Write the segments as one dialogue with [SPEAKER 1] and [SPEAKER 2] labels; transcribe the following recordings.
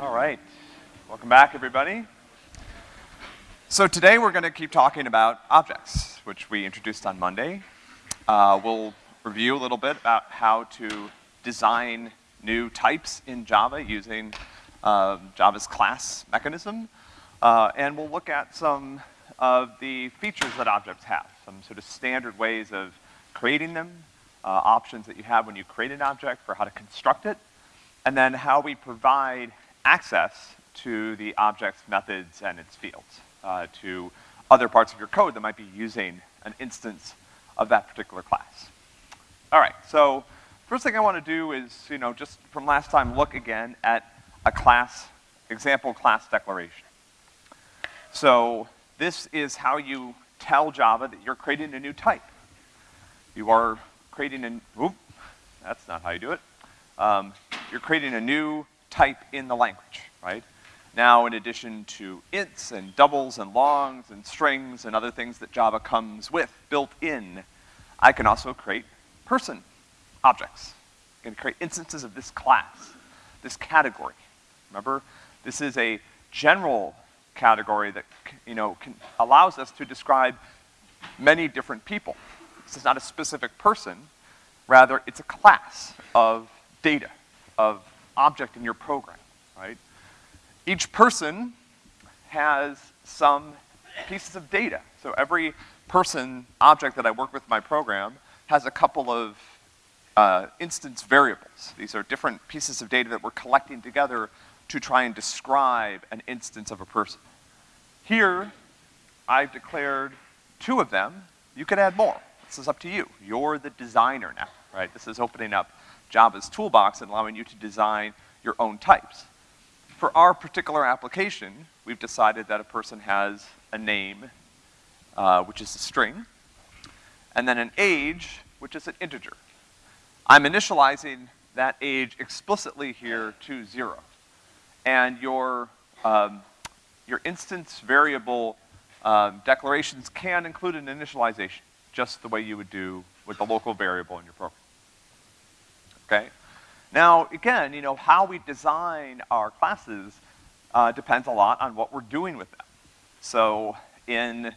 [SPEAKER 1] All right. Welcome back, everybody. So today we're gonna keep talking about objects, which we introduced on Monday. Uh, we'll review a little bit about how to design new types in Java using uh, Java's class mechanism. Uh, and we'll look at some of the features that objects have, some sort of standard ways of creating them, uh, options that you have when you create an object for how to construct it, and then how we provide access to the object's methods and its fields, uh, to other parts of your code that might be using an instance of that particular class. All right, so first thing I want to do is, you know, just from last time, look again at a class, example class declaration. So this is how you tell Java that you're creating a new type. You are creating an, oop, that's not how you do it. Um, you're creating a new type in the language, right? Now, in addition to ints and doubles and longs and strings and other things that Java comes with built in, I can also create person objects. I can create instances of this class, this category. Remember, this is a general category that, you know, can, allows us to describe many different people. This is not a specific person, rather it's a class of data, of object in your program, right? Each person has some pieces of data. So every person object that I work with my program has a couple of uh, instance variables. These are different pieces of data that we're collecting together to try and describe an instance of a person. Here, I've declared two of them. You could add more. This is up to you. You're the designer now, right? This is opening up Java's toolbox and allowing you to design your own types. For our particular application, we've decided that a person has a name, uh, which is a string, and then an age, which is an integer. I'm initializing that age explicitly here to zero. And your, um, your instance variable um, declarations can include an initialization, just the way you would do with the local variable in your program. Okay? Now, again, you know, how we design our classes uh, depends a lot on what we're doing with them. So in,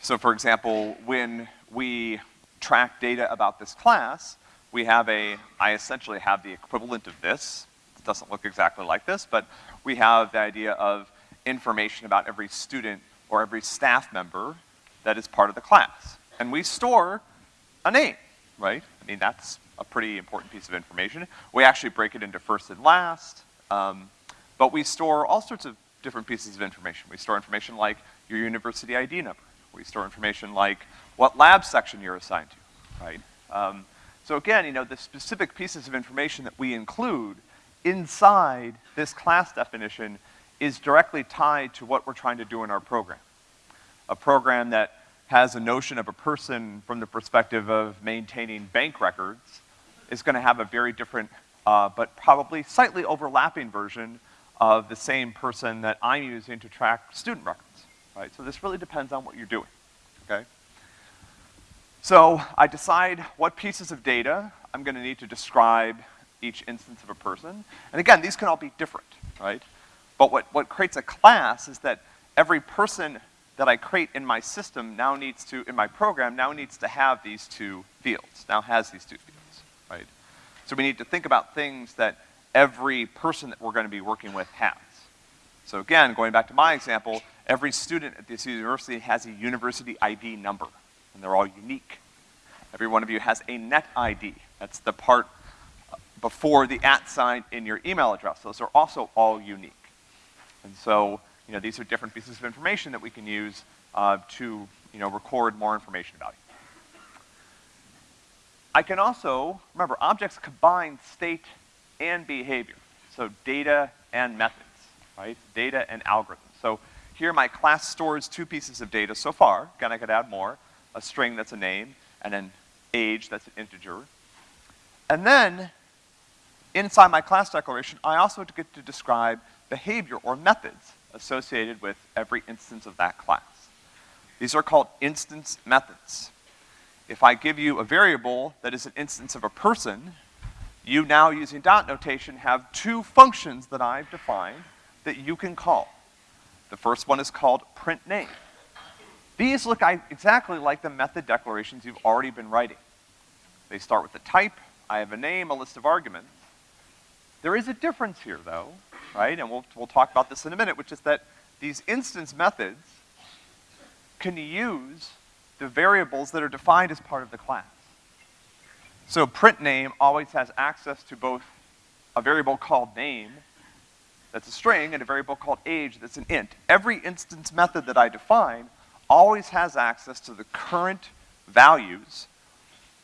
[SPEAKER 1] so for example, when we track data about this class, we have a, I essentially have the equivalent of this. It doesn't look exactly like this, but we have the idea of information about every student or every staff member that is part of the class. And we store a name, right? I mean, that's a pretty important piece of information. We actually break it into first and last, um, but we store all sorts of different pieces of information. We store information like your university ID number. We store information like what lab section you're assigned to, right? Um, so again, you know, the specific pieces of information that we include inside this class definition is directly tied to what we're trying to do in our program. A program that has a notion of a person from the perspective of maintaining bank records is gonna have a very different, uh, but probably slightly overlapping version of the same person that I'm using to track student records, right? So this really depends on what you're doing, okay? So I decide what pieces of data I'm gonna need to describe each instance of a person. And again, these can all be different, right? But what, what creates a class is that every person that I create in my system now needs to, in my program, now needs to have these two fields, now has these two fields? So we need to think about things that every person that we're gonna be working with has. So again, going back to my example, every student at this university has a university ID number, and they're all unique. Every one of you has a net ID. That's the part before the at sign in your email address. Those are also all unique. And so, you know, these are different pieces of information that we can use uh, to, you know, record more information about you. I can also, remember, objects combine state and behavior. So data and methods, right? Data and algorithms. So here my class stores two pieces of data so far. Again, I could add more. A string that's a name, and an age that's an integer. And then, inside my class declaration, I also get to describe behavior or methods associated with every instance of that class. These are called instance methods if I give you a variable that is an instance of a person, you now using dot notation have two functions that I've defined that you can call. The first one is called print name. These look exactly like the method declarations you've already been writing. They start with the type, I have a name, a list of arguments. There is a difference here though, right? And we'll, we'll talk about this in a minute, which is that these instance methods can use the variables that are defined as part of the class. So print name always has access to both a variable called name, that's a string, and a variable called age that's an int. Every instance method that I define always has access to the current values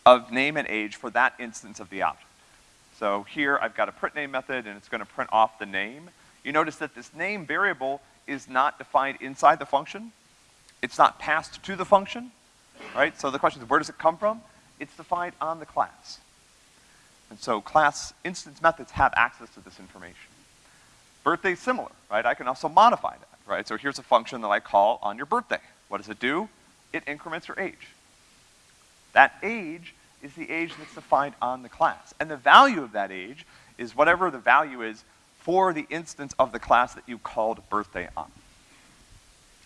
[SPEAKER 1] of name and age for that instance of the object. So here I've got a print name method and it's gonna print off the name. You notice that this name variable is not defined inside the function. It's not passed to the function, right? So the question is, where does it come from? It's defined on the class. And so class instance methods have access to this information. Birthday is similar, right? I can also modify that, right? So here's a function that I call on your birthday. What does it do? It increments your age. That age is the age that's defined on the class. And the value of that age is whatever the value is for the instance of the class that you called birthday on.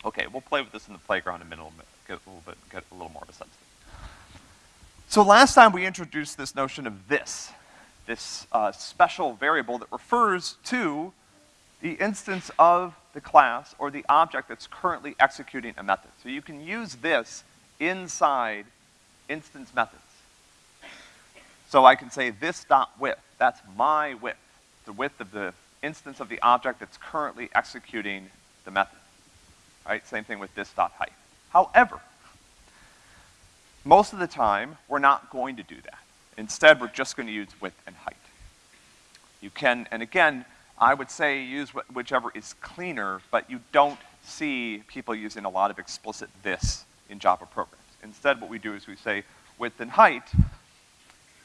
[SPEAKER 1] Okay, we'll play with this in the playground in a minute, get a little bit, get a little more of a sense of it. So last time we introduced this notion of this, this uh, special variable that refers to the instance of the class or the object that's currently executing a method. So you can use this inside instance methods. So I can say this dot width, that's my width, the width of the instance of the object that's currently executing the method. Right? Same thing with this dot height. However, most of the time, we're not going to do that. Instead, we're just going to use width and height. You can, and again, I would say use wh whichever is cleaner, but you don't see people using a lot of explicit this in Java programs. Instead, what we do is we say width and height,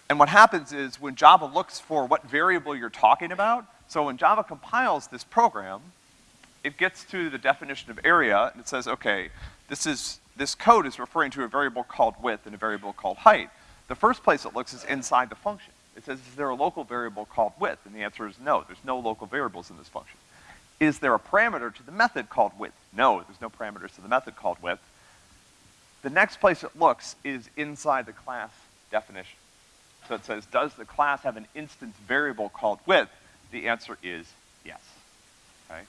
[SPEAKER 1] and what happens is when Java looks for what variable you're talking about, so when Java compiles this program, it gets to the definition of area, and it says, okay, this is, this code is referring to a variable called width and a variable called height. The first place it looks is inside the function. It says, is there a local variable called width? And the answer is no, there's no local variables in this function. Is there a parameter to the method called width? No, there's no parameters to the method called width. The next place it looks is inside the class definition. So it says, does the class have an instance variable called width? The answer is yes, okay?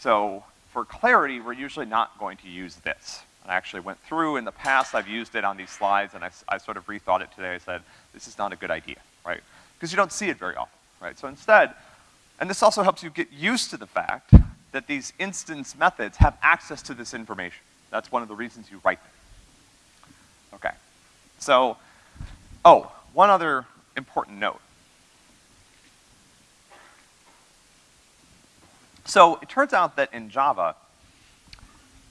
[SPEAKER 1] So for clarity, we're usually not going to use this. I actually went through in the past, I've used it on these slides, and I, I sort of rethought it today. I said, this is not a good idea, right? Because you don't see it very often, right? So instead, and this also helps you get used to the fact that these instance methods have access to this information. That's one of the reasons you write them. Okay. So, oh, one other important note. So it turns out that in Java,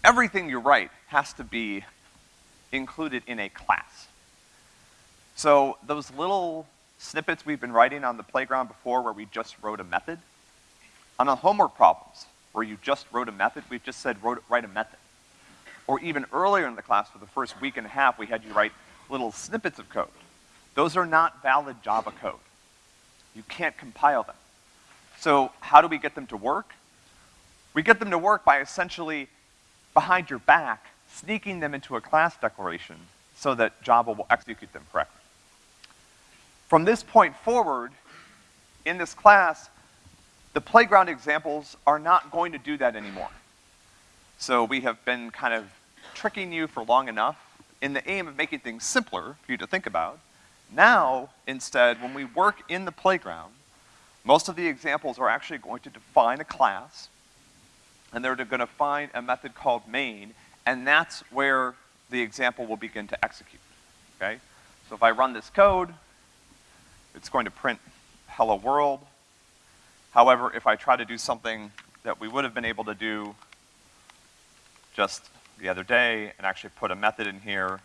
[SPEAKER 1] everything you write has to be included in a class. So those little snippets we've been writing on the playground before where we just wrote a method, on the homework problems where you just wrote a method, we've just said wrote, write a method. Or even earlier in the class for the first week and a half, we had you write little snippets of code. Those are not valid Java code. You can't compile them. So how do we get them to work? We get them to work by essentially, behind your back, sneaking them into a class declaration so that Java will execute them correctly. From this point forward, in this class, the playground examples are not going to do that anymore. So we have been kind of tricking you for long enough in the aim of making things simpler for you to think about. Now, instead, when we work in the playground, most of the examples are actually going to define a class, and they're gonna find a method called main, and that's where the example will begin to execute, okay? So if I run this code, it's going to print hello world. However, if I try to do something that we would have been able to do just the other day and actually put a method in here,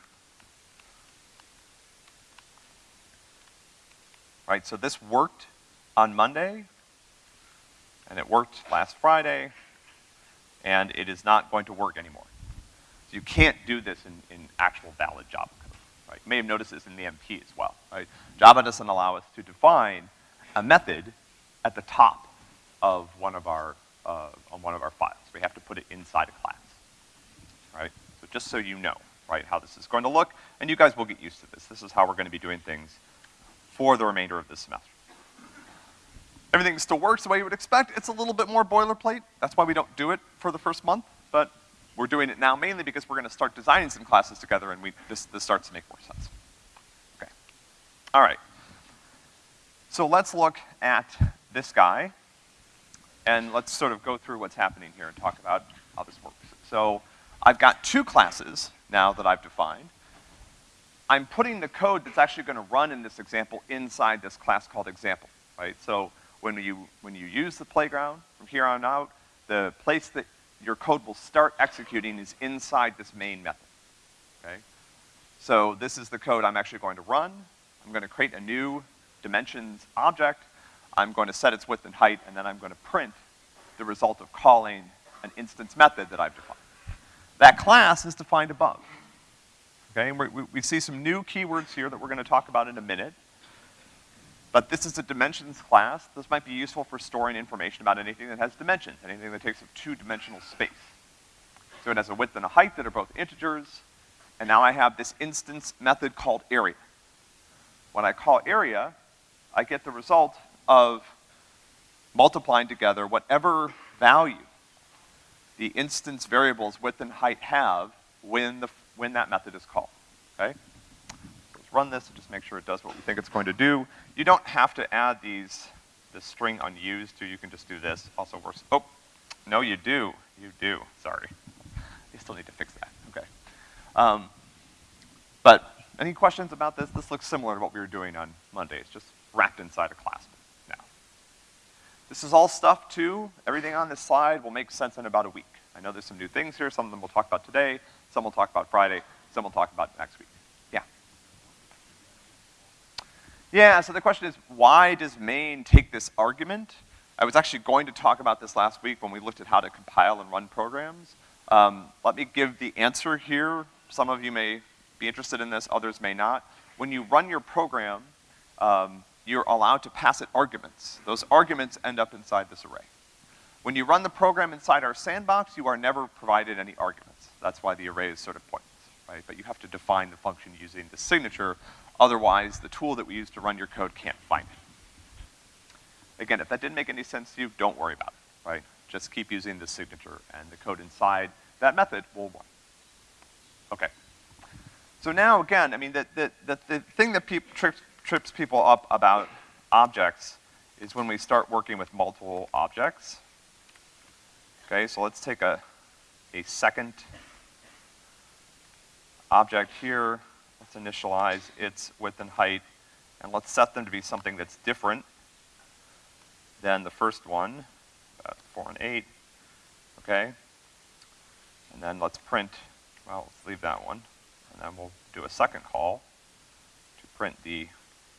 [SPEAKER 1] right, so this worked on Monday, and it worked last Friday, and it is not going to work anymore. So you can't do this in, in actual valid Java code. right? You may have noticed this in the MP as well, right? Java doesn't allow us to define a method at the top of one of our, uh, on one of our files. We have to put it inside a class, right? So just so you know, right, how this is going to look, and you guys will get used to this. This is how we're gonna be doing things for the remainder of this semester. Everything still works the way you would expect. It's a little bit more boilerplate. That's why we don't do it for the first month, but we're doing it now mainly because we're gonna start designing some classes together and we, this, this starts to make more sense. Okay. All right. So let's look at this guy, and let's sort of go through what's happening here and talk about how this works. So I've got two classes now that I've defined. I'm putting the code that's actually gonna run in this example inside this class called example, right? So when you, when you use the playground from here on out, the place that your code will start executing is inside this main method, okay? So this is the code I'm actually going to run. I'm gonna create a new dimensions object. I'm going to set its width and height, and then I'm gonna print the result of calling an instance method that I've defined. That class is defined above. Okay, and we, we see some new keywords here that we're gonna talk about in a minute. But this is a dimensions class. This might be useful for storing information about anything that has dimensions, anything that takes up two-dimensional space. So it has a width and a height that are both integers, and now I have this instance method called area. When I call area, I get the result of multiplying together whatever value the instance variables width and height have when the, when that method is called, okay? Run this and just make sure it does what we think it's going to do. You don't have to add these, this string unused to, you can just do this, also works. Oh, no you do, you do, sorry. You still need to fix that, okay. Um, but any questions about this? This looks similar to what we were doing on Monday. It's just wrapped inside a class now. This is all stuff too. Everything on this slide will make sense in about a week. I know there's some new things here. Some of them we'll talk about today. Some we'll talk about Friday. Some we'll talk about next week. Yeah, so the question is, why does main take this argument? I was actually going to talk about this last week when we looked at how to compile and run programs. Um, let me give the answer here. Some of you may be interested in this, others may not. When you run your program, um, you're allowed to pass it arguments. Those arguments end up inside this array. When you run the program inside our sandbox, you are never provided any arguments. That's why the array is sort of pointless, right? But you have to define the function using the signature Otherwise, the tool that we use to run your code can't find it. Again, if that didn't make any sense to you, don't worry about it, right? Just keep using the signature and the code inside that method will run. Okay. So now, again, I mean, the, the, the, the thing that trips, trips people up about objects is when we start working with multiple objects. Okay, so let's take a, a second object here initialize its width and height, and let's set them to be something that's different than the first one, uh, four and eight, okay? And then let's print, well, let's leave that one, and then we'll do a second call to print the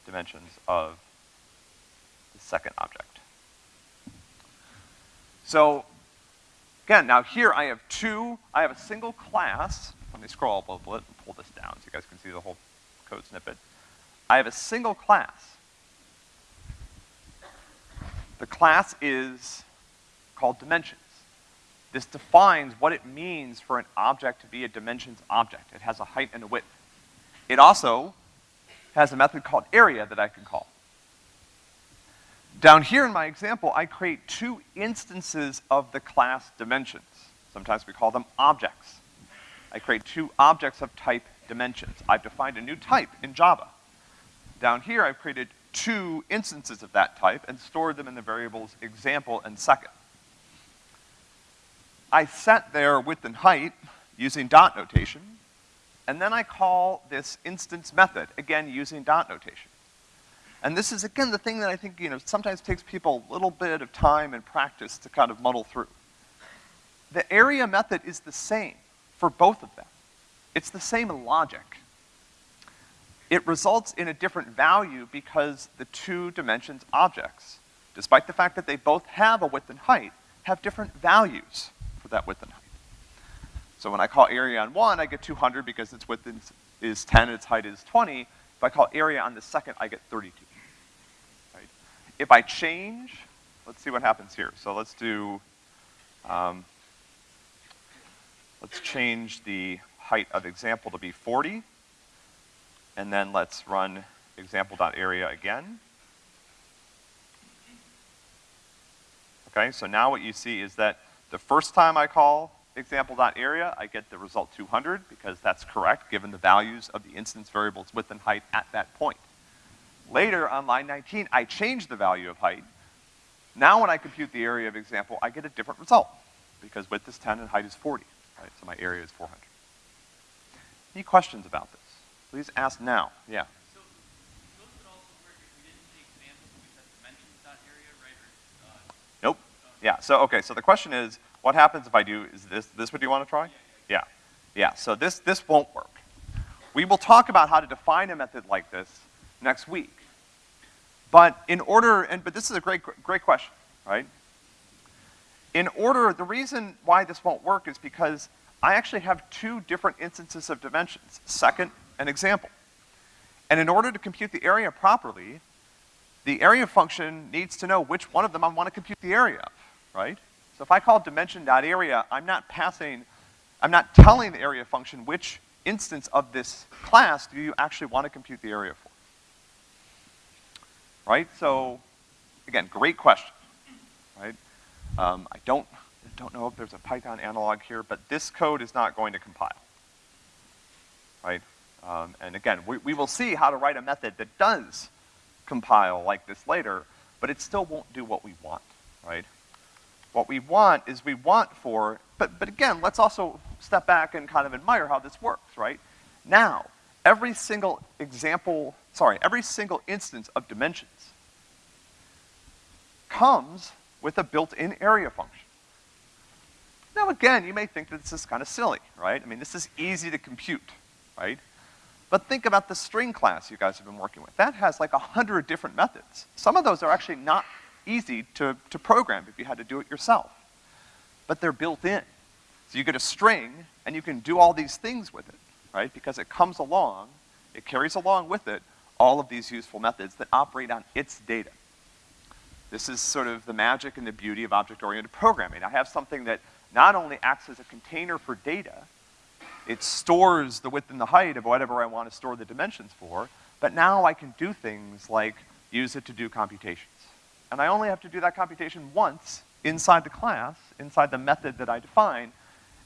[SPEAKER 1] dimensions of the second object. So, again, now here I have two, I have a single class let me scroll up a little bit and pull this down so you guys can see the whole code snippet. I have a single class. The class is called dimensions. This defines what it means for an object to be a dimensions object. It has a height and a width. It also has a method called area that I can call. Down here in my example, I create two instances of the class dimensions. Sometimes we call them objects. I create two objects of type dimensions. I've defined a new type in Java. Down here, I've created two instances of that type and stored them in the variables example and second. I set their width and height using dot notation, and then I call this instance method, again using dot notation. And this is, again, the thing that I think, you know, sometimes takes people a little bit of time and practice to kind of muddle through. The area method is the same for both of them. It's the same logic. It results in a different value because the two dimensions objects, despite the fact that they both have a width and height, have different values for that width and height. So when I call area on one, I get 200 because its width is 10 and its height is 20. If I call area on the second, I get 32. Right? If I change, let's see what happens here. So let's do, um, let's change the height of example to be 40. And then let's run example.area again. Okay, so now what you see is that the first time I call example.area, I get the result 200 because that's correct given the values of the instance variables width and height at that point. Later on line 19, I change the value of height. Now when I compute the area of example, I get a different result because width is 10 and height is 40, right? So my area is 400. Any questions about this? Please ask now. Yeah.
[SPEAKER 2] So, those would also work if we didn't take examples and we said dimensions dot area, right, or, uh,
[SPEAKER 1] Nope. Yeah, so, okay, so the question is, what happens if I do, is this, this what you wanna try? Yeah. Yeah, so this, this won't work. We will talk about how to define a method like this next week. But in order, and, but this is a great, great question, right? In order, the reason why this won't work is because I actually have two different instances of dimensions, second and example. And in order to compute the area properly, the area function needs to know which one of them I want to compute the area of, right? So if I call dimension.area, I'm not passing, I'm not telling the area function which instance of this class do you actually want to compute the area for. Right? So, again, great question, right? Um, I don't, don't know if there's a Python analog here, but this code is not going to compile, right? Um, and again, we, we will see how to write a method that does compile like this later, but it still won't do what we want, right? What we want is we want for, but, but again, let's also step back and kind of admire how this works, right? Now, every single example, sorry, every single instance of dimensions comes with a built-in area function. Now again, you may think that this is kind of silly, right? I mean, this is easy to compute, right? But think about the string class you guys have been working with. That has like a hundred different methods. Some of those are actually not easy to, to program if you had to do it yourself. But they're built in. So you get a string, and you can do all these things with it, right? Because it comes along, it carries along with it all of these useful methods that operate on its data. This is sort of the magic and the beauty of object-oriented programming. I have something that not only acts as a container for data, it stores the width and the height of whatever I want to store the dimensions for, but now I can do things like use it to do computations. And I only have to do that computation once inside the class, inside the method that I define,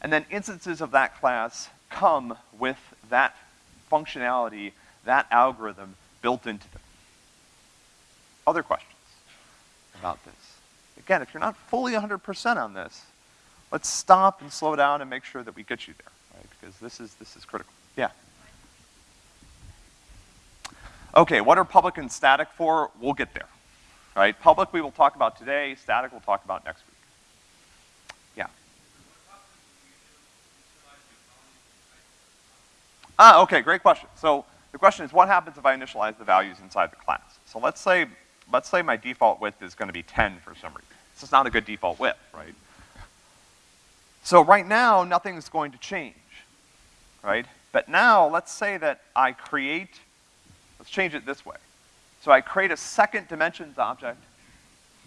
[SPEAKER 1] and then instances of that class come with that functionality, that algorithm built into them. Other questions about this? Again, if you're not fully 100% on this, let's stop and slow down and make sure that we get you there, right? Because this is, this is critical. Yeah. Okay, what are public and static for? We'll get there, right? Public we will talk about today, static we'll talk about next week. Yeah. Ah, okay, great question. So the question is, what happens if I initialize the values inside the class? So let's say, let's say my default width is gonna be 10 for some reason. This is not a good default width, right? So right now, nothing's going to change, right? But now, let's say that I create, let's change it this way. So I create a second dimensions object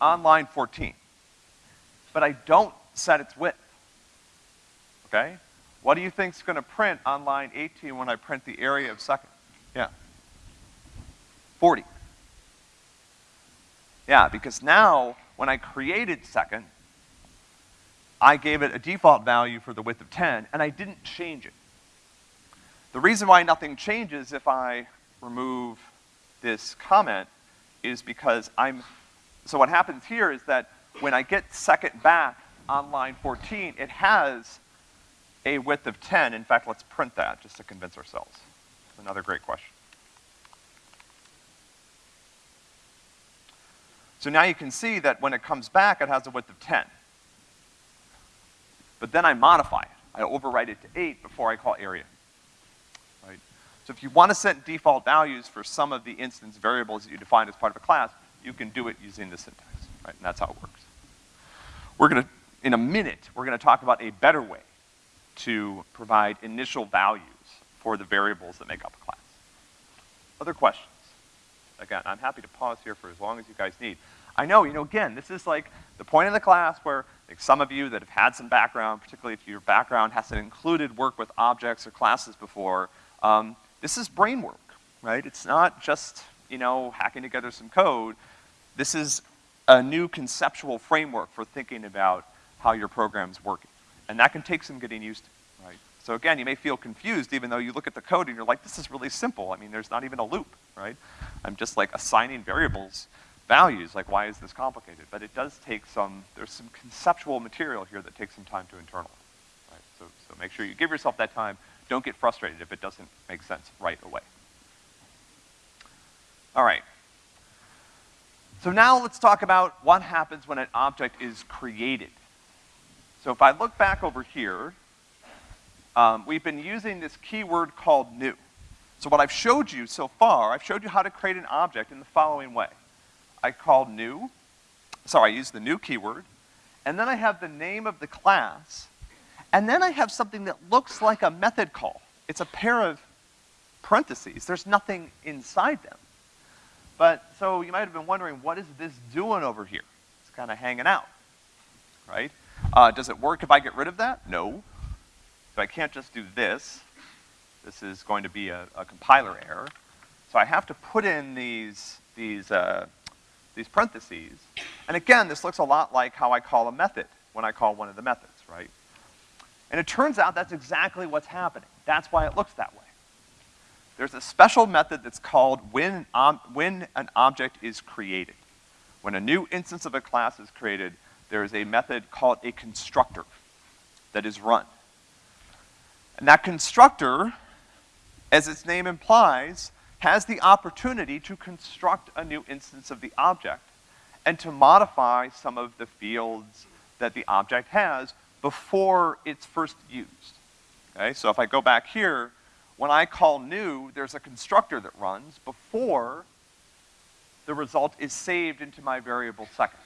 [SPEAKER 1] on line 14, but I don't set its width, okay? What do you think's gonna print on line 18 when I print the area of second? Yeah. 40. Yeah, because now, when I created second, I gave it a default value for the width of 10, and I didn't change it. The reason why nothing changes if I remove this comment is because I'm, so what happens here is that when I get second back on line 14, it has a width of 10. In fact, let's print that just to convince ourselves. Another great question. So now you can see that when it comes back, it has a width of 10. But then I modify it. I overwrite it to 8 before I call area. Right? So if you want to set default values for some of the instance variables that you define as part of a class, you can do it using the syntax, right? And that's how it works. We're gonna, in a minute, we're gonna talk about a better way to provide initial values for the variables that make up a class. Other questions? Again, I'm happy to pause here for as long as you guys need. I know, you know, again, this is like the point in the class where like some of you that have had some background, particularly if your background hasn't included work with objects or classes before, um, this is brain work, right? It's not just, you know, hacking together some code. This is a new conceptual framework for thinking about how your program's working. And that can take some getting used to? So again, you may feel confused even though you look at the code and you're like, this is really simple. I mean, there's not even a loop, right? I'm just like assigning variables values, like why is this complicated? But it does take some, there's some conceptual material here that takes some time to internalize, right? So, so make sure you give yourself that time. Don't get frustrated if it doesn't make sense right away. All right. So now let's talk about what happens when an object is created. So if I look back over here, um, we've been using this keyword called new. So what I've showed you so far, I've showed you how to create an object in the following way. I call new, sorry, I use the new keyword, and then I have the name of the class, and then I have something that looks like a method call. It's a pair of parentheses. There's nothing inside them. But, so you might have been wondering, what is this doing over here? It's kind of hanging out, right? Uh, does it work if I get rid of that? No. So I can't just do this. This is going to be a, a compiler error. So I have to put in these, these, uh, these parentheses. And again, this looks a lot like how I call a method when I call one of the methods, right? And it turns out that's exactly what's happening. That's why it looks that way. There's a special method that's called when, um, when an object is created. When a new instance of a class is created, there is a method called a constructor that is run. And that constructor, as its name implies, has the opportunity to construct a new instance of the object and to modify some of the fields that the object has before it's first used. Okay, so if I go back here, when I call new, there's a constructor that runs before the result is saved into my variable second.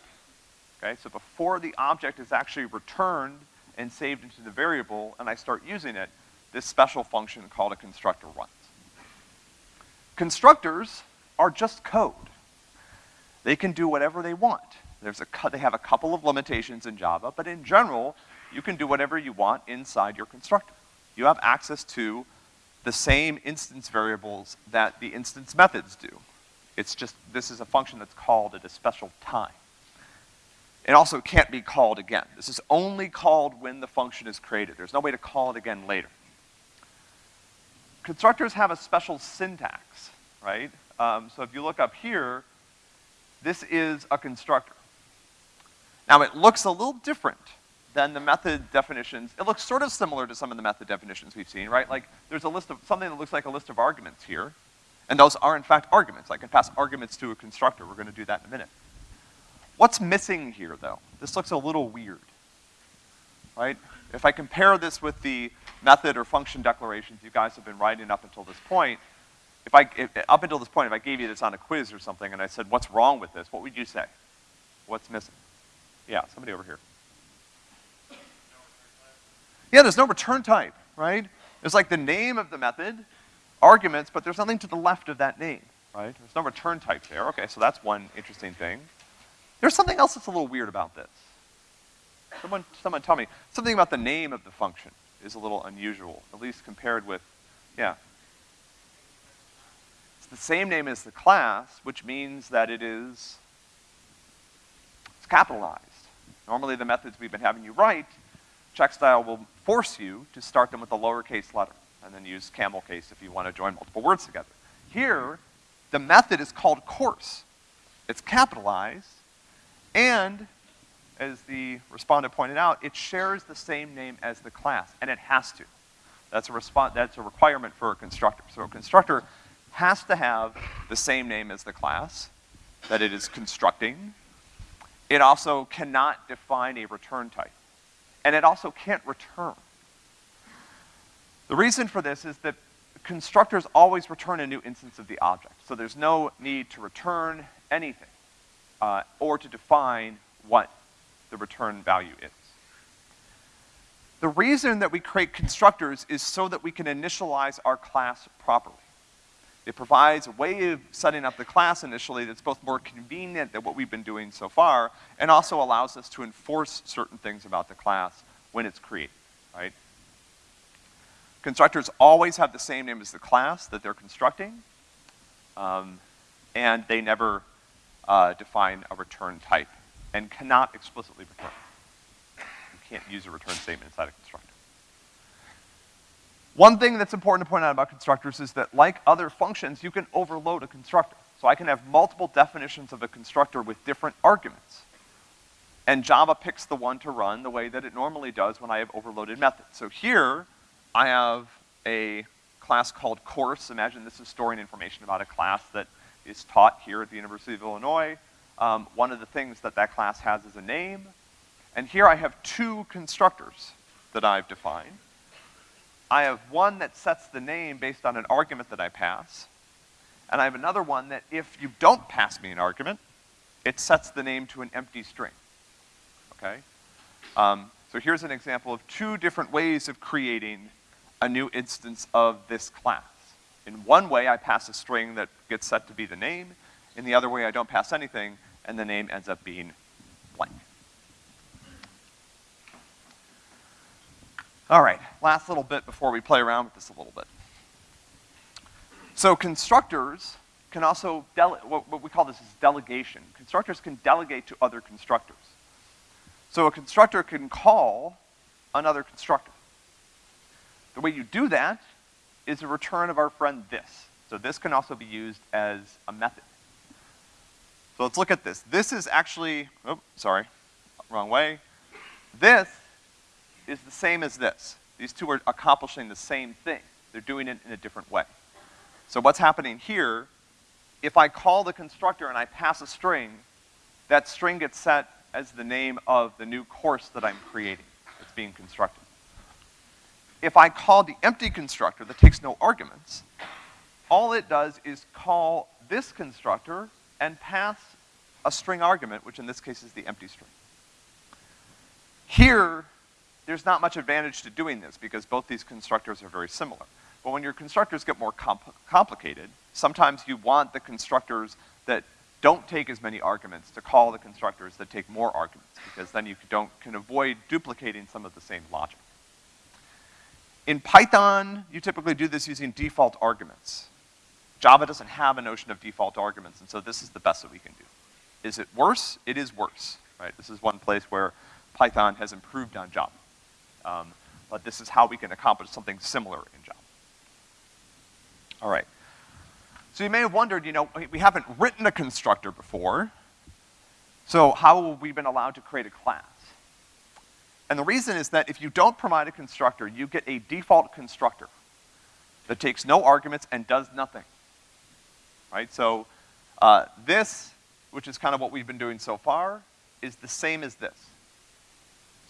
[SPEAKER 1] Okay, so before the object is actually returned and saved into the variable and I start using it, this special function called a constructor runs. Constructors are just code. They can do whatever they want. There's a, they have a couple of limitations in Java, but in general, you can do whatever you want inside your constructor. You have access to the same instance variables that the instance methods do. It's just, this is a function that's called at a special time. It also can't be called again. This is only called when the function is created. There's no way to call it again later. Constructors have a special syntax, right? Um, so if you look up here, this is a constructor. Now it looks a little different than the method definitions. It looks sort of similar to some of the method definitions we've seen, right? Like there's a list of, something that looks like a list of arguments here, and those are in fact arguments. I can pass arguments to a constructor. We're gonna do that in a minute. What's missing here though? This looks a little weird, right? If I compare this with the method or function declarations you guys have been writing up until this point, if I, if, up until this point, if I gave you this on a quiz or something and I said, what's wrong with this, what would you say? What's missing? Yeah, somebody over here. Yeah, there's no return type, right? There's like the name of the method, arguments, but there's nothing to the left of that name, right? There's no return type there. Okay, so that's one interesting thing. There's something else that's a little weird about this. Someone, someone tell me. Something about the name of the function is a little unusual, at least compared with, yeah. It's the same name as the class, which means that it is, it's capitalized. Normally the methods we've been having you write, checkstyle will force you to start them with a lowercase letter, and then use camel case if you want to join multiple words together. Here, the method is called course. It's capitalized, and as the respondent pointed out, it shares the same name as the class, and it has to. That's a, that's a requirement for a constructor. So a constructor has to have the same name as the class that it is constructing. It also cannot define a return type. And it also can't return. The reason for this is that constructors always return a new instance of the object. So there's no need to return anything uh, or to define what the return value is. The reason that we create constructors is so that we can initialize our class properly. It provides a way of setting up the class initially that's both more convenient than what we've been doing so far, and also allows us to enforce certain things about the class when it's created, right? Constructors always have the same name as the class that they're constructing, um, and they never uh, define a return type and cannot explicitly return. You can't use a return statement inside a constructor. One thing that's important to point out about constructors is that like other functions, you can overload a constructor. So I can have multiple definitions of a constructor with different arguments. And Java picks the one to run the way that it normally does when I have overloaded methods. So here, I have a class called course. Imagine this is storing information about a class that is taught here at the University of Illinois. Um, one of the things that that class has is a name. And here I have two constructors that I've defined. I have one that sets the name based on an argument that I pass. And I have another one that if you don't pass me an argument, it sets the name to an empty string, okay? Um, so here's an example of two different ways of creating a new instance of this class. In one way, I pass a string that gets set to be the name. In the other way, I don't pass anything, and the name ends up being blank. All right, last little bit before we play around with this a little bit. So constructors can also, what we call this is delegation. Constructors can delegate to other constructors. So a constructor can call another constructor. The way you do that is a return of our friend this. So this can also be used as a method. So let's look at this. This is actually, oh, sorry, wrong way. This is the same as this. These two are accomplishing the same thing. They're doing it in a different way. So what's happening here, if I call the constructor and I pass a string, that string gets set as the name of the new course that I'm creating that's being constructed if I call the empty constructor that takes no arguments, all it does is call this constructor and pass a string argument, which in this case is the empty string. Here, there's not much advantage to doing this because both these constructors are very similar. But when your constructors get more compl complicated, sometimes you want the constructors that don't take as many arguments to call the constructors that take more arguments because then you don't, can avoid duplicating some of the same logic. In Python, you typically do this using default arguments. Java doesn't have a notion of default arguments, and so this is the best that we can do. Is it worse? It is worse, right? This is one place where Python has improved on Java. Um, but this is how we can accomplish something similar in Java. All right. So you may have wondered, you know, we haven't written a constructor before, so how have we been allowed to create a class? And the reason is that if you don't provide a constructor, you get a default constructor that takes no arguments and does nothing. Right? So uh, this, which is kind of what we've been doing so far, is the same as this.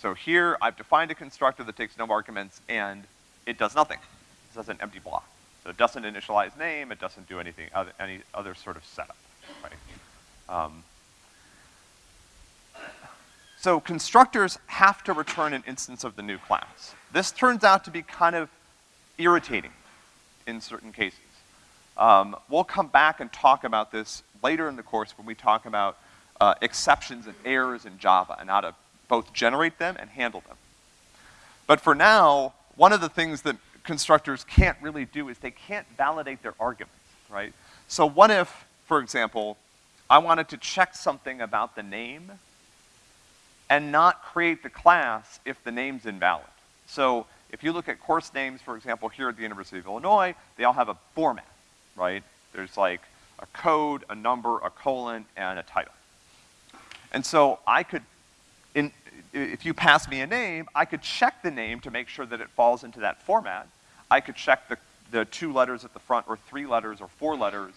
[SPEAKER 1] So here, I've defined a constructor that takes no arguments and it does nothing. It does an empty block. So it doesn't initialize name, it doesn't do anything, other, any other sort of setup, right? Um, so constructors have to return an instance of the new class. This turns out to be kind of irritating in certain cases. Um, we'll come back and talk about this later in the course when we talk about uh, exceptions and errors in Java and how to both generate them and handle them. But for now, one of the things that constructors can't really do is they can't validate their arguments, right? So what if, for example, I wanted to check something about the name and not create the class if the name's invalid. So if you look at course names, for example, here at the University of Illinois, they all have a format, right? There's like a code, a number, a colon, and a title. And so I could, in, if you pass me a name, I could check the name to make sure that it falls into that format. I could check the, the two letters at the front, or three letters, or four letters,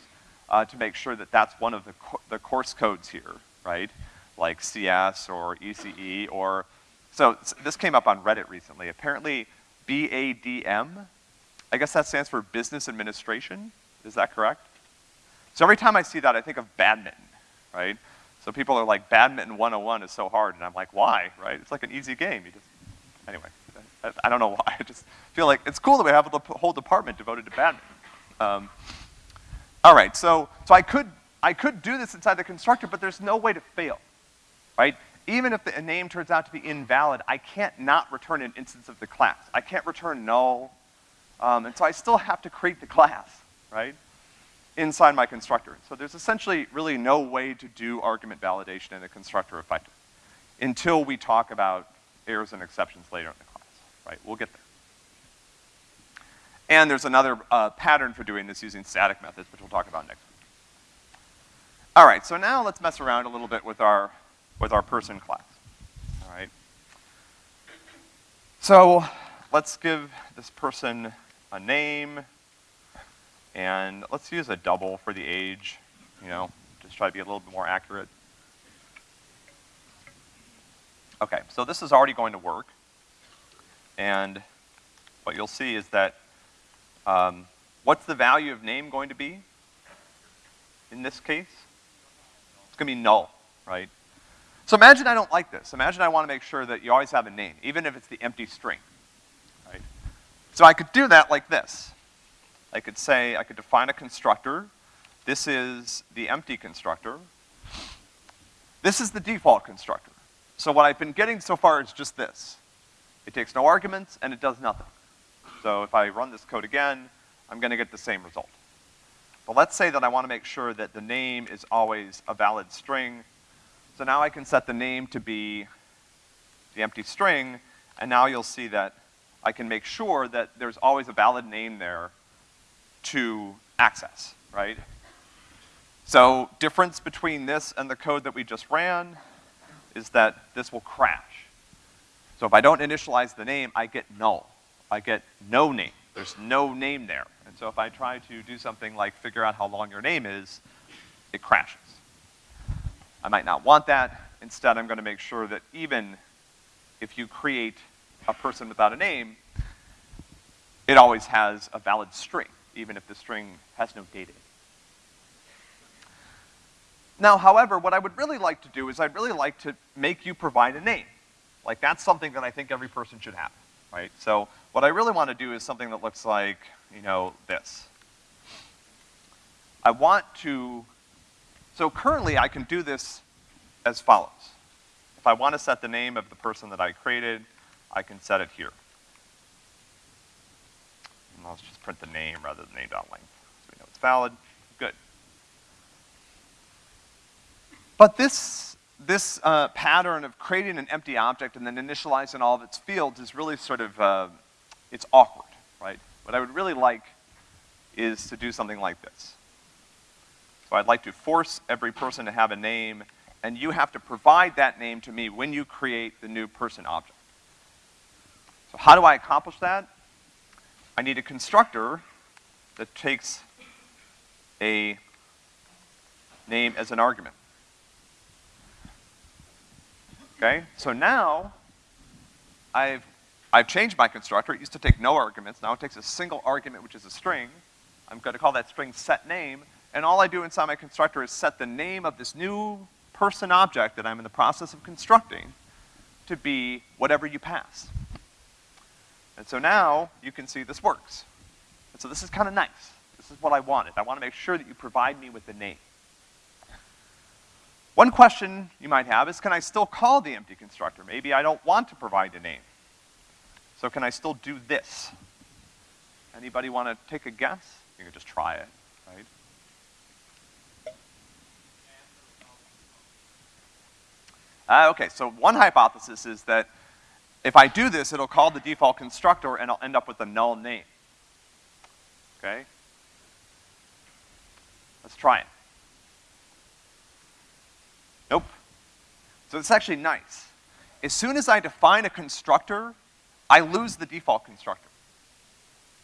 [SPEAKER 1] uh, to make sure that that's one of the, co the course codes here, right? like CS or ECE or, so this came up on Reddit recently. Apparently BADM, I guess that stands for Business Administration. Is that correct? So every time I see that, I think of badminton, right? So people are like, badminton 101 is so hard, and I'm like, why, right? It's like an easy game. You just, anyway, I, I don't know why, I just feel like it's cool that we have a whole department devoted to badminton. Um, all right, so, so I could, I could do this inside the constructor, but there's no way to fail, right? Even if the a name turns out to be invalid, I can't not return an instance of the class. I can't return null, um, and so I still have to create the class, right? Inside my constructor. So there's essentially really no way to do argument validation in a constructor effectively until we talk about errors and exceptions later in the class, right? We'll get there. And there's another uh, pattern for doing this using static methods, which we'll talk about next week. All right, so now let's mess around a little bit with our, with our person class, all right? So let's give this person a name, and let's use a double for the age, you know, just try to be a little bit more accurate. Okay, so this is already going to work. And what you'll see is that, um, what's the value of name going to be in this case? It's gonna be null, right? So imagine I don't like this. Imagine I wanna make sure that you always have a name, even if it's the empty string, right? So I could do that like this. I could say, I could define a constructor. This is the empty constructor. This is the default constructor. So what I've been getting so far is just this. It takes no arguments and it does nothing. So if I run this code again, I'm gonna get the same result. But let's say that I wanna make sure that the name is always a valid string. So now I can set the name to be the empty string, and now you'll see that I can make sure that there's always a valid name there to access, right? So difference between this and the code that we just ran is that this will crash. So if I don't initialize the name, I get null. I get no name. There's no name there. And so if I try to do something like figure out how long your name is, it crashes. I might not want that. Instead, I'm gonna make sure that even if you create a person without a name, it always has a valid string, even if the string has no data. Now, however, what I would really like to do is I'd really like to make you provide a name. Like, that's something that I think every person should have, right? So, what I really want to do is something that looks like, you know, this. I want to, so currently I can do this as follows. If I want to set the name of the person that I created, I can set it here. And let's just print the name rather than name.length, so we know it's valid. Good. But this, this uh, pattern of creating an empty object and then initializing all of its fields is really sort of, uh, it's awkward, right? What I would really like is to do something like this. So I'd like to force every person to have a name, and you have to provide that name to me when you create the new person object. So how do I accomplish that? I need a constructor that takes a name as an argument. Okay, so now I've, I've changed my constructor. It used to take no arguments. Now it takes a single argument, which is a string. I'm gonna call that string set name, and all I do inside my constructor is set the name of this new person object that I'm in the process of constructing to be whatever you pass. And so now you can see this works. And so this is kind of nice. This is what I wanted. I want to make sure that you provide me with the name. One question you might have is, can I still call the empty constructor? Maybe I don't want to provide a name. So can I still do this? Anybody want to take a guess? You can just try it, right? Uh, okay, so one hypothesis is that if I do this, it'll call the default constructor and I'll end up with a null name. Okay? Let's try it. Nope. So it's actually nice. As soon as I define a constructor, I lose the default constructor.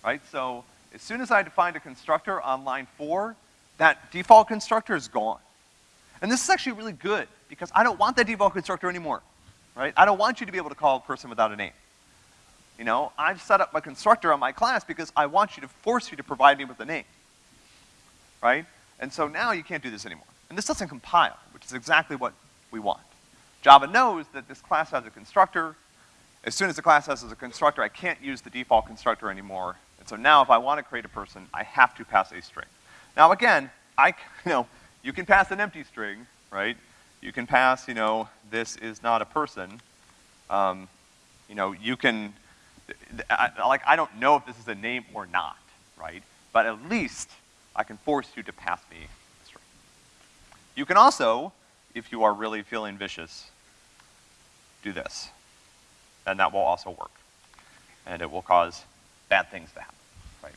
[SPEAKER 1] Right? So as soon as I define a constructor on line four, that default constructor is gone. And this is actually really good because I don't want that default constructor anymore. Right? I don't want you to be able to call a person without a name. You know, I've set up my constructor on my class because I want you to force you to provide me with a name. Right? And so now you can't do this anymore. And this doesn't compile, which is exactly what we want. Java knows that this class has a constructor, as soon as the class has a constructor, I can't use the default constructor anymore. And so now if I want to create a person, I have to pass a string. Now again, I, you know, you can pass an empty string, right? You can pass, you know, this is not a person. Um, you know, you can, I, like, I don't know if this is a name or not, right? But at least I can force you to pass me a string. You can also, if you are really feeling vicious, do this. And that will also work. And it will cause bad things to happen, right?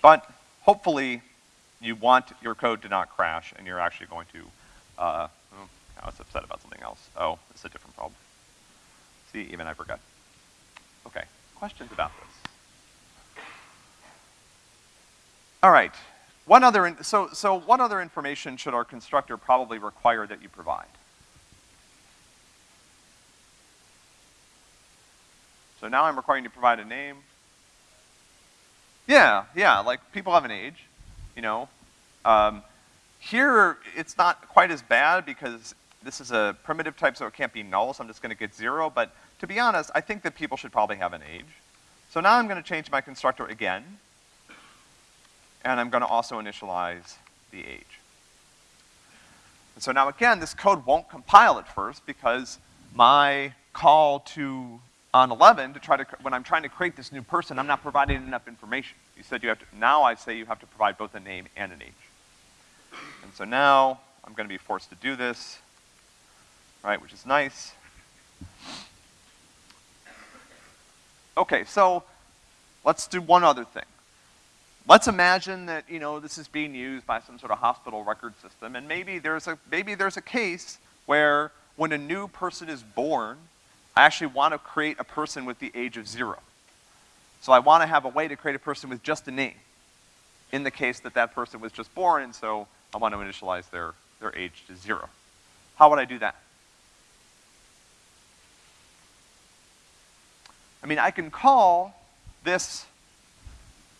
[SPEAKER 1] But hopefully, you want your code to not crash, and you're actually going to, uh, oh, now it's upset about something else. Oh, it's a different problem. See, even I forgot. Okay, questions about this? All right, one other, so, so what other information should our constructor probably require that you provide? So now I'm requiring you to provide a name. Yeah, yeah, like people have an age, you know. Um, here, it's not quite as bad because this is a primitive type, so it can't be null, so I'm just gonna get zero, but to be honest, I think that people should probably have an age. So now I'm gonna change my constructor again, and I'm gonna also initialize the age. And so now again, this code won't compile at first because my call to on 11 to try to, when I'm trying to create this new person, I'm not providing enough information. You said you have to, now I say you have to provide both a name and an age. And so now I'm gonna be forced to do this, right, which is nice. Okay, so let's do one other thing. Let's imagine that, you know, this is being used by some sort of hospital record system, and maybe there's a, maybe there's a case where when a new person is born, I actually want to create a person with the age of zero. So I want to have a way to create a person with just a name, in the case that that person was just born, and so I want to initialize their, their age to zero. How would I do that? I mean, I can call this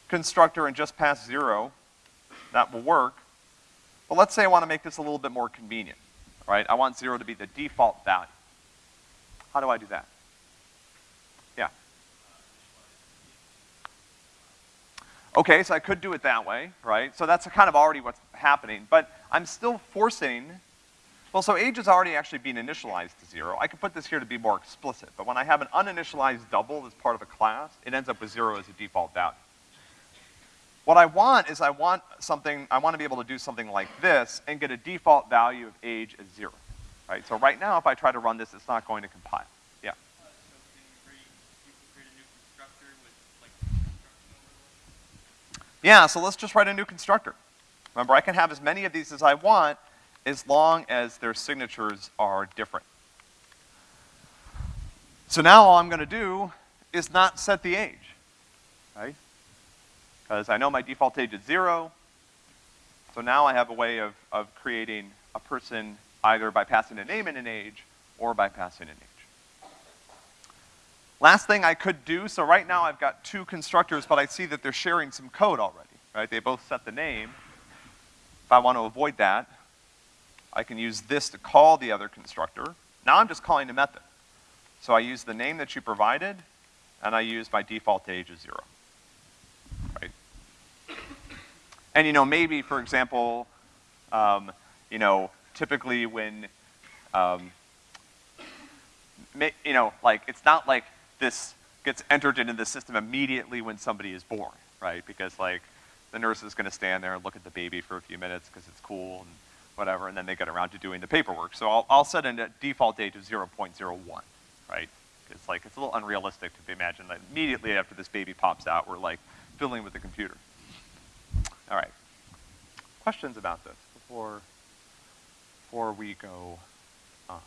[SPEAKER 1] constructor and just pass zero. That will work. But let's say I want to make this a little bit more convenient, right? I want zero to be the default value. How do I do that? Yeah. Okay, so I could do it that way, right? So that's kind of already what's happening, but I'm still forcing, well, so age is already actually being initialized to zero. I could put this here to be more explicit, but when I have an uninitialized double as part of a class, it ends up with zero as a default value. What I want is I want something, I want to be able to do something like this and get a default value of age as zero, right? So right now, if I try to run this, it's not going to compile. Yeah.
[SPEAKER 2] Uh, so create, you can create a new constructor with like?
[SPEAKER 1] Yeah, so let's just write a new constructor. Remember, I can have as many of these as I want as long as their signatures are different. So now all I'm gonna do is not set the age, right? Because I know my default age is zero. So now I have a way of, of creating a person either by passing a name and an age or by passing an age. Last thing I could do, so right now I've got two constructors, but I see that they're sharing some code already, right? They both set the name. If I want to avoid that, I can use this to call the other constructor. Now I'm just calling a method. So I use the name that you provided, and I use my default age as zero, right? And you know, maybe, for example, um, you know, typically when, um, you know, like, it's not like this gets entered into the system immediately when somebody is born, right? Because like, the nurse is gonna stand there and look at the baby for a few minutes because it's cool and whatever, and then they get around to doing the paperwork. So I'll, I'll set a default date of 0.01, right? It's like, it's a little unrealistic to imagine that immediately after this baby pops out, we're like fiddling with the computer. All right. Questions about this before, before we go on?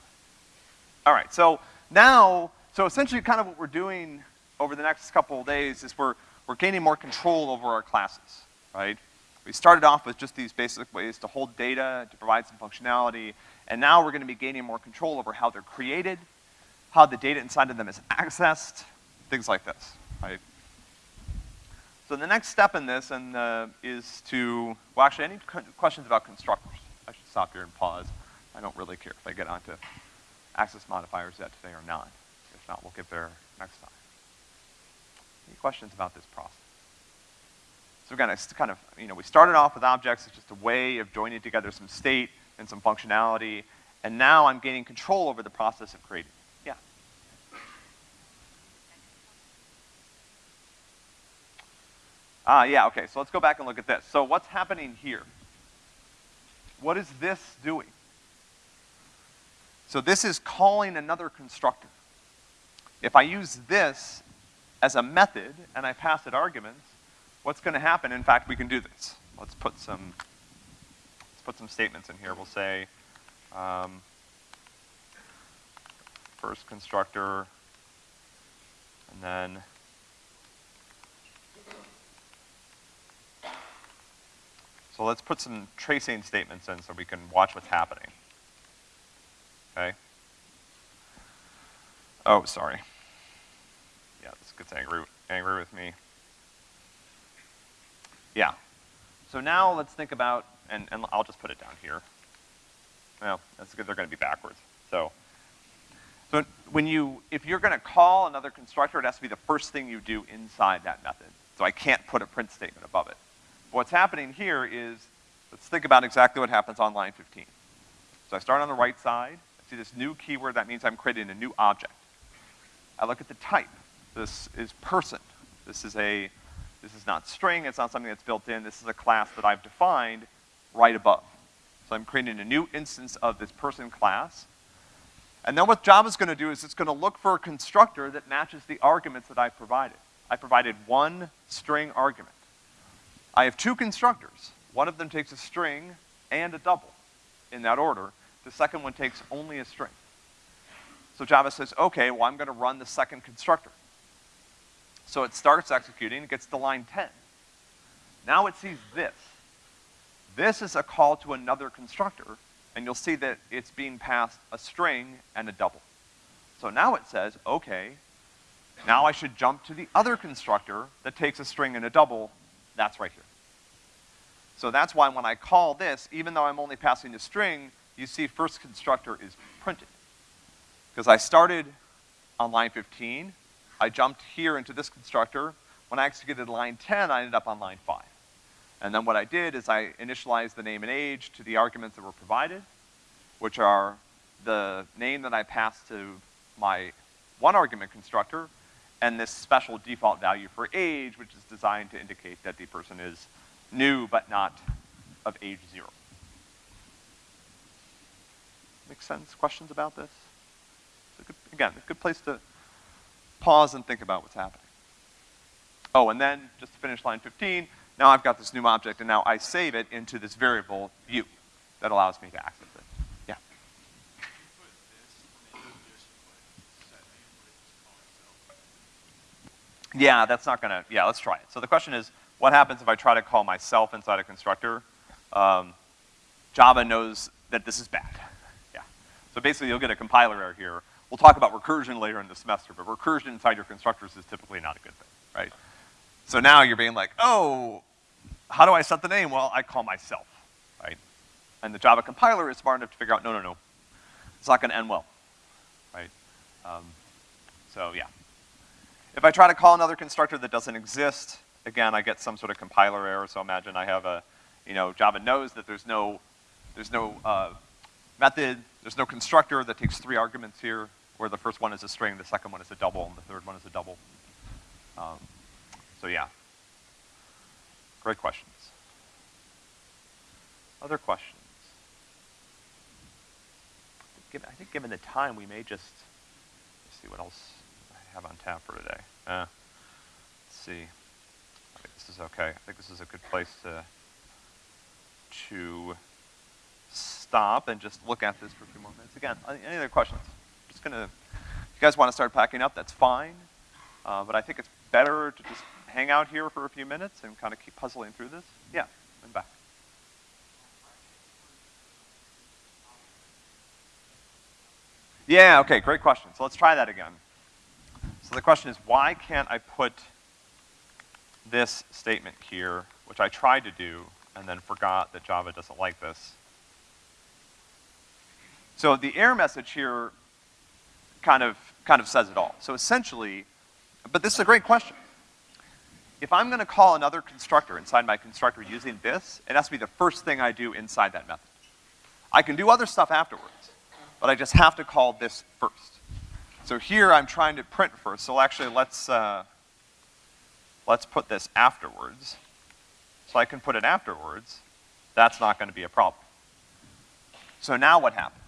[SPEAKER 1] All right, so now, so essentially kind of what we're doing over the next couple of days is we're, we're gaining more control over our classes, right? We started off with just these basic ways to hold data, to provide some functionality, and now we're gonna be gaining more control over how they're created, how the data inside of them is accessed, things like this, right? So the next step in this and, uh, is to, well actually any questions about constructors? I should stop here and pause. I don't really care if I get onto access modifiers yet today or not. If not, we'll get there next time. Any questions about this process? So again, it's kind of, you know, we started off with objects, it's just a way of joining together some state and some functionality, and now I'm gaining control over the process of creating. Yeah? Ah, yeah, okay, so let's go back and look at this. So what's happening here? What is this doing? So this is calling another constructor. If I use this as a method and I pass it arguments, what's gonna happen? In fact, we can do this. Let's put some, let's put some statements in here. We'll say, um, first constructor, and then So let's put some tracing statements in so we can watch what's happening. Okay? Oh, sorry. Yeah, this gets angry, angry with me. Yeah. So now let's think about, and, and I'll just put it down here. Well, that's good, they're gonna be backwards. So, so when you, if you're gonna call another constructor, it has to be the first thing you do inside that method. So I can't put a print statement above it. But What's happening here is, let's think about exactly what happens on line 15. So I start on the right side, I see this new keyword, that means I'm creating a new object. I look at the type. This is person. This is a, this is not string, it's not something that's built in, this is a class that I've defined right above. So I'm creating a new instance of this person class. And then what Java's gonna do is it's gonna look for a constructor that matches the arguments that I provided. I provided one string argument. I have two constructors. One of them takes a string and a double in that order. The second one takes only a string. So Java says, okay, well, I'm gonna run the second constructor. So it starts executing, it gets to line 10. Now it sees this. This is a call to another constructor, and you'll see that it's being passed a string and a double. So now it says, okay, now I should jump to the other constructor that takes a string and a double, that's right here. So that's why when I call this, even though I'm only passing a string, you see first constructor is printed. Because I started on line 15, I jumped here into this constructor. When I executed line 10, I ended up on line 5. And then what I did is I initialized the name and age to the arguments that were provided, which are the name that I passed to my one argument constructor, and this special default value for age, which is designed to indicate that the person is new but not of age zero. Make sense? Questions about this? It's a good, again, a good place to pause and think about what's happening. Oh, and then, just to finish line 15, now I've got this new object, and now I save it into this variable view that allows me to access it. Yeah. Yeah, that's not gonna, yeah, let's try it. So the question is, what happens if I try to call myself inside a constructor? Um, Java knows that this is bad. Yeah. So basically you'll get a compiler error here. We'll talk about recursion later in the semester, but recursion inside your constructors is typically not a good thing, right? So now you're being like, oh, how do I set the name? Well, I call myself, right? And the Java compiler is smart enough to figure out, no, no, no, it's not gonna end well, right? Um, so yeah. If I try to call another constructor that doesn't exist, again, I get some sort of compiler error, so imagine I have a, you know, Java knows that there's no, there's no, uh, method, there's no constructor that takes three arguments here, where the first one is a string, the second one is a double, and the third one is a double. Um, so yeah. Great questions. Other questions? I think given the time, we may just, see what else I have on tap for today. Uh, let's see. I think this is okay. I think this is a good place to, to stop and just look at this for a few more minutes. Again, any other questions? Just gonna, if you guys want to start packing up, that's fine. Uh, but I think it's better to just hang out here for a few minutes and kind of keep puzzling through this. Yeah, and back. Yeah, okay, great question. So let's try that again. So the question is, why can't I put this statement here, which I tried to do, and then forgot that Java doesn't like this? So the error message here kind of kind of says it all. So essentially, but this is a great question. If I'm gonna call another constructor inside my constructor using this, it has to be the first thing I do inside that method. I can do other stuff afterwards, but I just have to call this first. So here I'm trying to print first, so actually let's, uh, let's put this afterwards. So I can put it afterwards. That's not gonna be a problem. So now what happened?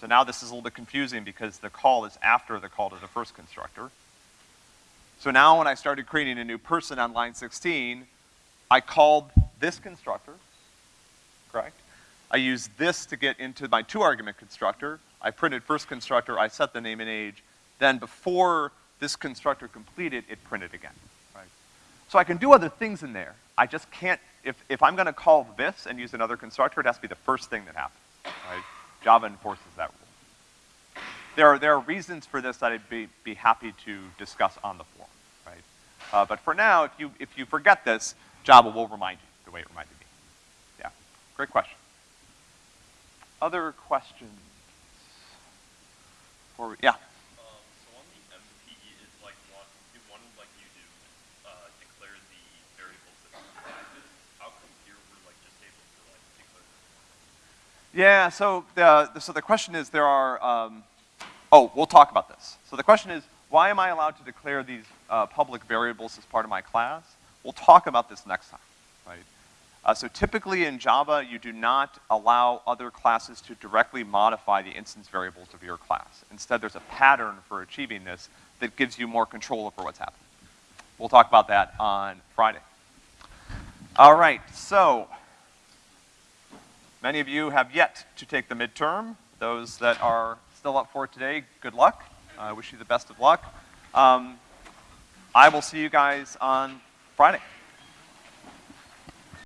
[SPEAKER 1] So now this is a little bit confusing because the call is after the call to the first constructor. So now when I started creating a new person on line 16, I called this constructor, correct? I used this to get into my two argument constructor. I printed first constructor, I set the name and age. Then before this constructor completed, it printed again, right? So I can do other things in there. I just can't, if, if I'm gonna call this and use another constructor, it has to be the first thing that happens, right? Java enforces that rule. There are, there are reasons for this that I'd be, be happy to discuss on the forum, right? Uh, but for now, if you, if you forget this, Java will remind you the way it reminded me. Yeah, great question. Other questions? Yeah,
[SPEAKER 3] Um, so on the MP, it's like one, do one like you do, uh, declare the variables that are practice. How come here we're like just able to like declare them?
[SPEAKER 1] Yeah, so the, so the question is, there are, um, oh, we'll talk about this. So the question is, why am I allowed to declare these uh, public variables as part of my class? We'll talk about this next time, right? Uh, so typically in Java, you do not allow other classes to directly modify the instance variables of your class. Instead, there's a pattern for achieving this that gives you more control over what's happening. We'll talk about that on Friday. All right, so Many of you have yet to take the midterm. Those that are still up for it today, good luck. I wish you the best of luck. Um, I will see you guys on Friday.